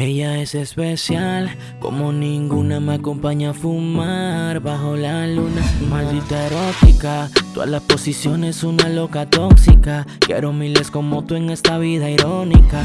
Ella es especial, como ninguna me acompaña a fumar bajo la luna. Maldita erótica, todas las posiciones una loca tóxica. Quiero miles como tú en esta vida irónica.